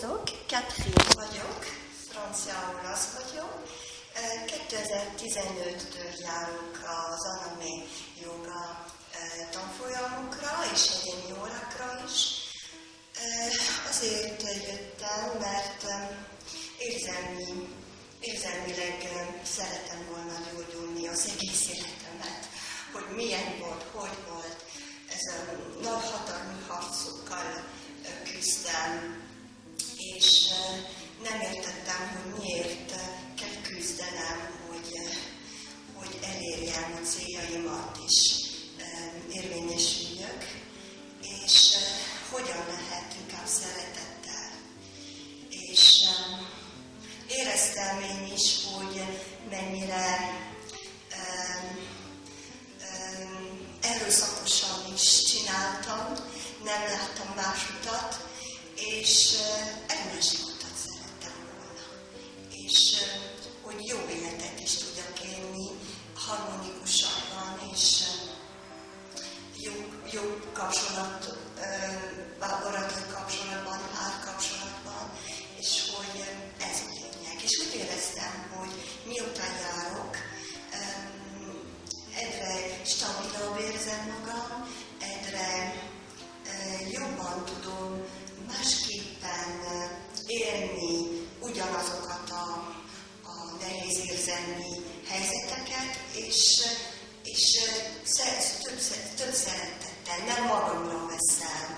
Catherine vagyok, franciául az vagyok. 2015-től járunk az anime joga tanfolyamokra és egyéni órákra is. Azért jöttem, mert érzelmi, érzelmileg szeretem volna gyógyulni az egész életemet, hogy milyen volt, hogy nem értettem, hogy miért kell küzdenem, hogy, hogy elérjem a céljaimat is érvényesüljök, és hogyan lehet inkább szeretettel. És éreztem én is, hogy mennyire erőszakosan is csináltam, nem láttam más utat, és kapcsolat, baráti kapcsolatban, párkapcsolatban, és hogy ez a lényeg. És úgy éreztem, hogy miután járok, egyre stabilabb érzem magam, egyre jobban tudom másképpen élni ugyanazokat a, a nehéz érzelmi helyzeteket, és, és több, több szeretet nem magamra veszem,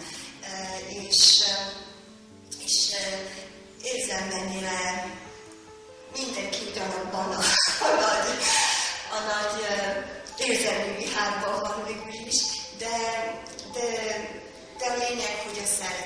és, és érzem mennyire mindenki ugyanabban a, a nagy, a nagy érzelmi vihárban van mégis, de, de, de a lényeg, hogy a szellem